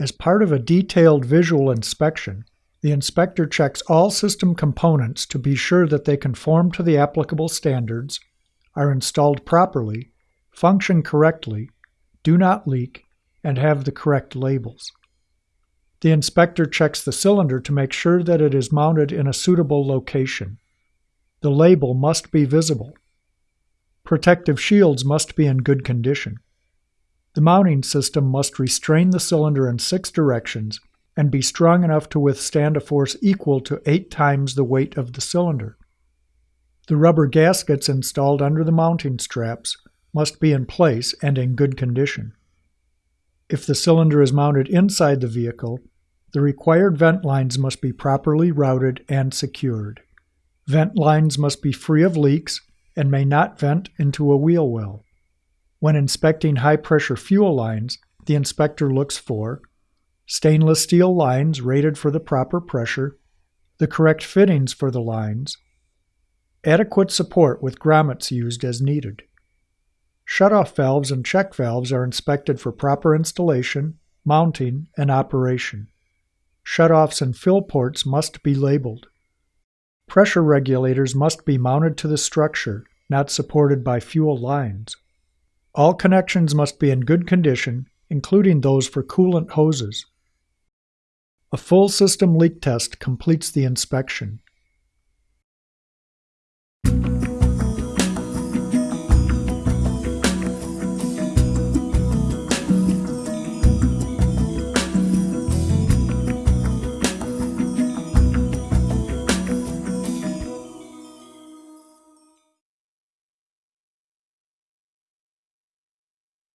As part of a detailed visual inspection, the inspector checks all system components to be sure that they conform to the applicable standards, are installed properly, function correctly, do not leak, and have the correct labels. The inspector checks the cylinder to make sure that it is mounted in a suitable location. The label must be visible. Protective shields must be in good condition. The mounting system must restrain the cylinder in six directions and be strong enough to withstand a force equal to eight times the weight of the cylinder. The rubber gaskets installed under the mounting straps must be in place and in good condition. If the cylinder is mounted inside the vehicle, the required vent lines must be properly routed and secured. Vent lines must be free of leaks and may not vent into a wheel well. When inspecting high pressure fuel lines, the inspector looks for stainless steel lines rated for the proper pressure, the correct fittings for the lines, adequate support with grommets used as needed. Shutoff valves and check valves are inspected for proper installation, mounting, and operation. Shutoffs and fill ports must be labeled. Pressure regulators must be mounted to the structure, not supported by fuel lines. All connections must be in good condition, including those for coolant hoses. A full system leak test completes the inspection.